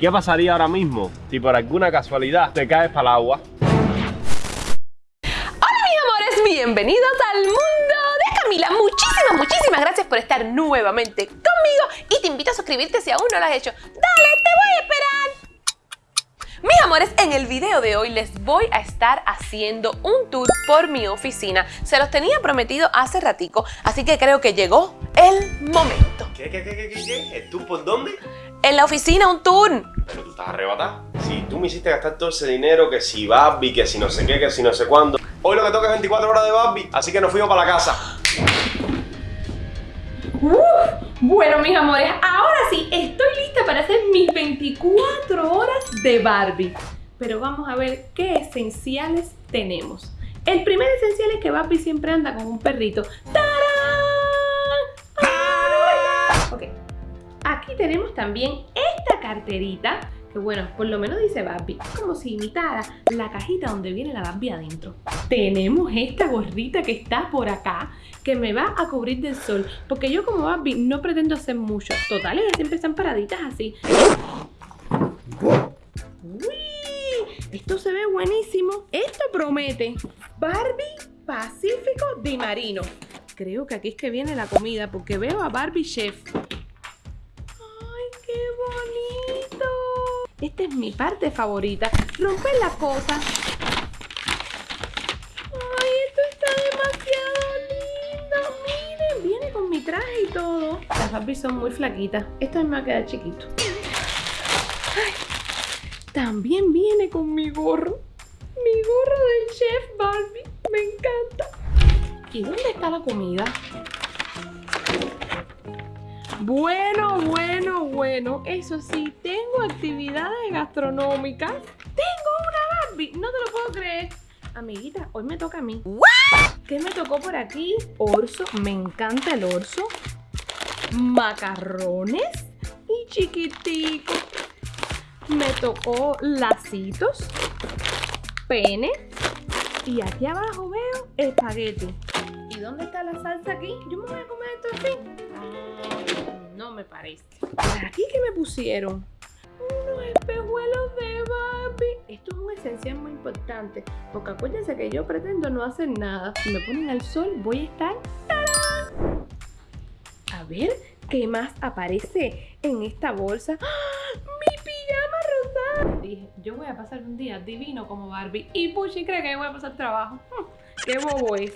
¿Qué pasaría ahora mismo si por alguna casualidad te caes para el agua? Hola mis amores, bienvenidos al mundo de Camila. Muchísimas, muchísimas gracias por estar nuevamente conmigo y te invito a suscribirte si aún no lo has hecho. Dale, te voy a esperar. Mis amores, en el video de hoy les voy a estar haciendo un tour por mi oficina. Se los tenía prometido hace ratico, así que creo que llegó el momento. ¿Qué, qué, qué, qué, qué? qué? ¿Tú por dónde? En la oficina un tour. Pero tú estás arrebatada. Si tú me hiciste gastar todo ese dinero, que si Barbie, que si no sé qué, que si no sé cuándo. Hoy lo que toca es 24 horas de Barbie, así que nos fuimos para la casa. Bueno, mis amores, ahora sí, estoy lista para hacer mis 24 horas de Barbie. Pero vamos a ver qué esenciales tenemos. El primer esencial es que Barbie siempre anda con un perrito. Tenemos también esta carterita, que bueno, por lo menos dice Barbie, como si imitara la cajita donde viene la Barbie adentro. Tenemos esta gorrita que está por acá, que me va a cubrir del sol, porque yo como Barbie no pretendo hacer mucho. Total, ellas siempre están paraditas así. ¡Uy! Esto se ve buenísimo. Esto promete Barbie Pacífico de Marino. Creo que aquí es que viene la comida, porque veo a Barbie Chef. Esta es mi parte favorita. Romper las cosas. ¡Ay, esto está demasiado lindo! Miren, viene con mi traje y todo. Las Barbies son muy flaquitas. Esto me va a quedar chiquito. Ay, también viene con mi gorro. Mi gorro del chef Barbie. Me encanta. ¿Y dónde está la comida? Bueno, bueno, bueno. Eso sí, tengo actividades gastronómicas. Tengo una Barbie. No te lo puedo creer. Amiguita, hoy me toca a mí. ¿Qué me tocó por aquí? Orzo. Me encanta el orzo. Macarrones. Y chiquitico. Me tocó lacitos. Pene. Y aquí abajo veo espagueti. ¿Y dónde está la salsa aquí? Yo me voy a comer esto así. Me parece. ¿Por aquí qué me pusieron? Unos espejuelos de Barbie. Esto es un esencial muy importante. Porque acuérdense que yo pretendo no hacer nada. Si me ponen al sol, voy a estar. ¡tarán! A ver, ¿qué más aparece en esta bolsa? ¡Ah! ¡Mi pijama rosada! Dije, yo voy a pasar un día divino como Barbie. Y Puchi cree que yo voy a pasar trabajo. Hmm, ¡Qué bobo es!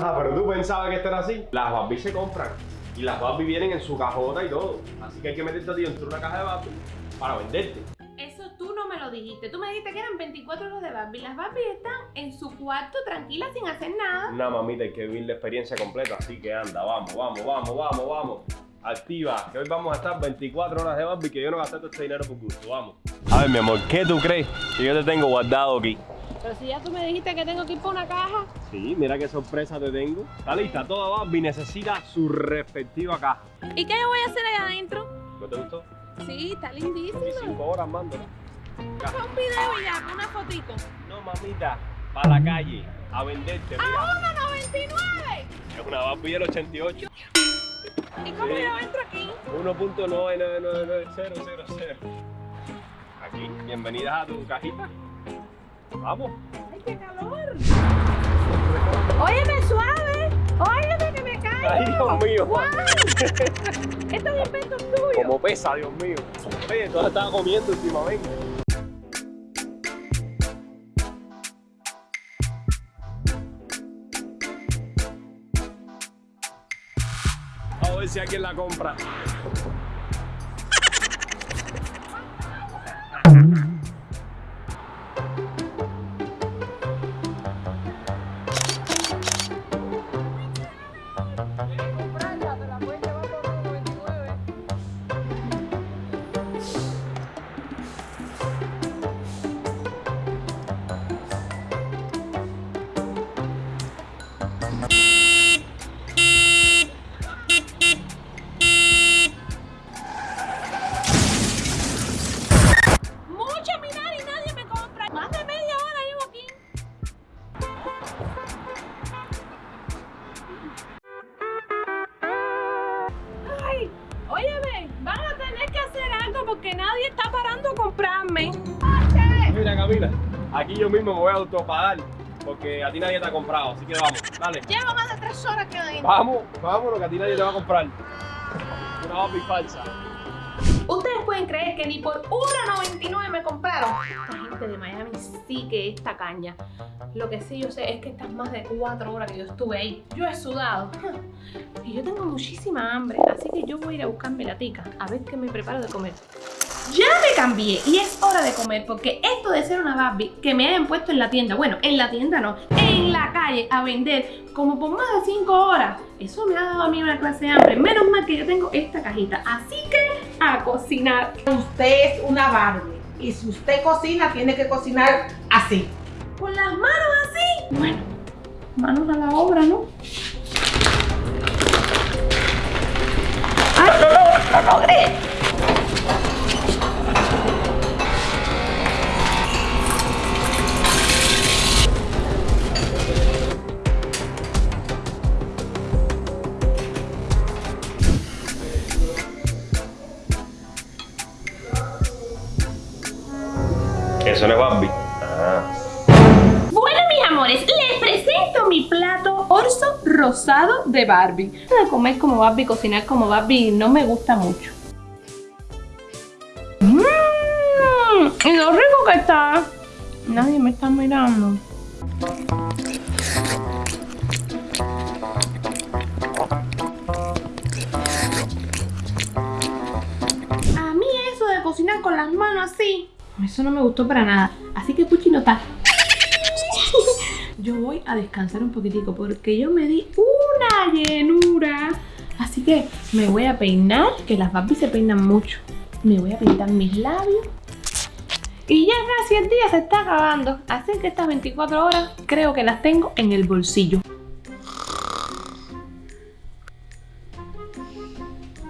Ah, pero tú pensabas que esto era así. Las Barbie se compran. Y las Barbie vienen en su cajota y todo. Así que hay que meterte a ti dentro de una caja de Barbie para venderte. Eso tú no me lo dijiste. Tú me dijiste que eran 24 horas de Barbie. Las Barbie están en su cuarto tranquilas sin hacer nada. Una mamita, hay que vivir la experiencia completa. Así que anda, vamos, vamos, vamos, vamos, vamos. Activa, que hoy vamos a estar 24 horas de Barbie que yo no gasté todo este dinero por gusto. Vamos. A ver, mi amor, ¿qué tú crees que yo te tengo guardado aquí? Pero si ya tú me dijiste que tengo que ir por una caja. Sí, mira qué sorpresa te tengo. Está lista, toda Barbie necesita su respectiva caja. ¿Y qué yo voy a hacer allá adentro? ¿No te gustó? Sí, está lindísimo. 25 horas mando. Un video y ya, con una fotico. No, mamita, para la calle, a venderte. ¡A Mira, 1.99! es una Barbie del 88. ¿Y cómo Sí. yo entro aquí? 1.9999000. Aquí, bienvenidas a tu cajita. Vamos. ¡Ay, qué calor! Óyeme suave. Óyeme que me caigo. Ay, Dios mío. ¡Guau! Estos inventos tuyos. Como pesa, Dios mío. Oye, tú has estado comiendo últimamente. A ver si alguien la compra. Óyeme, van a tener que hacer algo porque nadie está parando a comprarme. Mira, Camila, aquí yo mismo me voy a autopagar porque a ti nadie te ha comprado, así que vamos, dale. Llevo más de tres horas que ahí. Vamos, vámonos, que a ti nadie te va a comprar. Una no, falsa. Pueden creer que ni por 1.99 me compraron. Esta gente de Miami sí que es tacaña. Lo que sí yo sé es que estas más de 4 horas que yo estuve ahí, yo he sudado. Y yo tengo muchísima hambre, así que yo voy a ir a buscarme la tica, a ver qué me preparo de comer. Ya me cambié y es hora de comer porque esto de ser una Barbie que me hayan puesto en la tienda, bueno, en la tienda no, en la calle a vender como por más de 5 horas, eso me ha dado a mí una clase de hambre. Menos mal que yo tengo esta cajita, así que a cocinar. Usted es una Barbie. Y si usted cocina, tiene que cocinar así. Con las manos así. Bueno, manos a la obra, ¿no? ¡Ay, no, no, logré! Eso no es Barbie. Ah. Bueno, mis amores, les presento mi plato orzo rosado de Barbie. Comer como Barbie, cocinar como Barbie, no me gusta mucho. Mmm, y lo rico que está. Nadie me está mirando. A mí eso de cocinar con las manos así, eso no me gustó para nada. Así que Puchi no está. Yo voy a descansar un poquitico porque yo me di una llenura. Así que me voy a peinar, que las Barbies se peinan mucho. Me voy a pintar mis labios. Y ya casi el día se está acabando. Así que estas 24 horas creo que las tengo en el bolsillo.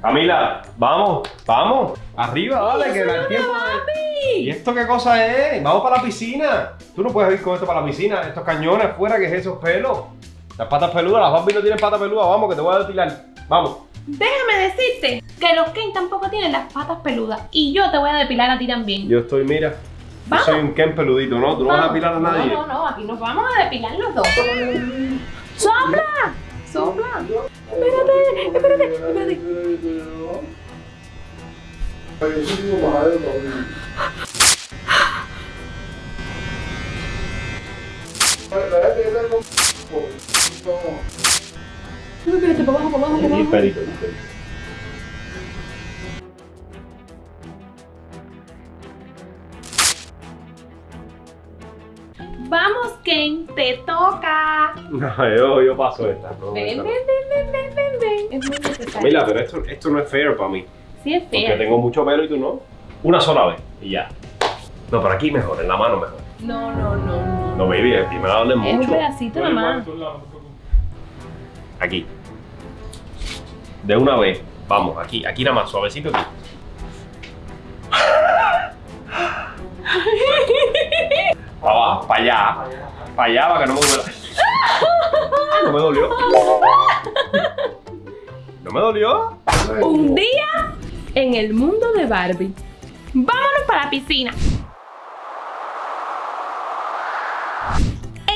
Camila, vamos, vamos. Arriba, dale, que el tiempo. de- ¿Y esto qué cosa es? Vamos para la piscina. Tú no puedes ir con esto para la piscina. Estos cañones fuera, ¿qué es esos pelos? Las patas peludas, las Barbie no tienen patas peludas. Vamos, que te voy a depilar. Vamos. Déjame decirte que los Ken tampoco tienen las patas peludas. Y yo te voy a depilar a ti también. Yo estoy, mira. Yo soy un Ken peludito, ¿no? Tú no vas a depilar a nadie. No, no, no, aquí nos vamos a depilar los dos. ¡Sopla! ¡Sopla! Espérate, espérate, espérate. No, espérate, por abajo, por abajo, por abajo. Perito. Vamos, Ken, te toca. No, yo, yo paso esta. no, Ven, esta ven, ven, ven, ven, ven, ven. Es muy necesario. Camila, pero esto, esto no es fair para mí. Sí, es Porque fea. tengo mucho pelo y tú no. Una sola vez y ya. No, pero aquí mejor, en la mano mejor. No, no, no, no. No, baby, aquí me la dan de Es un mucho. pedacito nomás. Aquí. De una vez. Vamos, aquí, aquí nada más, suavecito aquí. Para abajo, para allá. Para allá, para que no me duela. No me dolió. No me dolió. Un día en el mundo de Barbie. Vámonos para la piscina.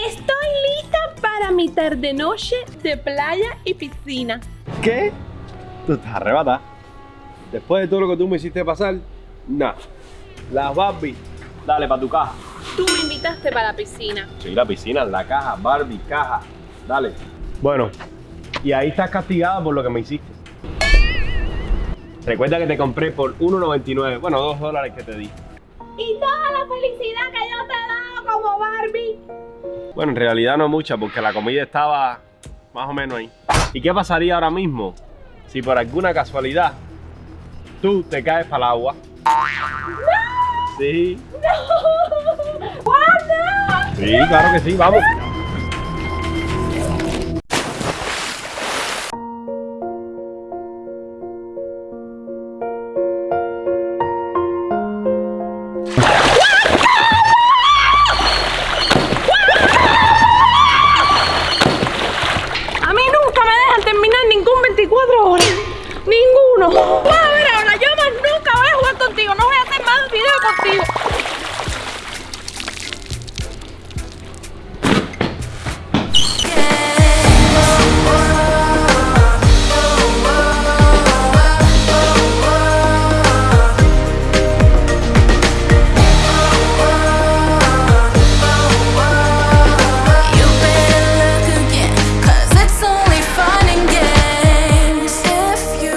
Estoy lista para mi tarde noche de playa y piscina. ¿Qué? Tú estás arrebatada. Después de todo lo que tú me hiciste pasar, nada. Las Barbie, dale para tu caja. Tú me invitaste para la piscina. Sí, la piscina, la caja, Barbie, caja. Dale. Bueno, y ahí estás castigada por lo que me hiciste. Recuerda que te compré por 1.99, bueno, 2 dólares que te di. Y toda la felicidad que yo te he dado como Barbie. Bueno, en realidad no mucha, porque la comida estaba más o menos ahí. ¿Y qué pasaría ahora mismo si por alguna casualidad tú te caes para el agua? Sí, ¡Guarda! sí, claro que sí, vamos.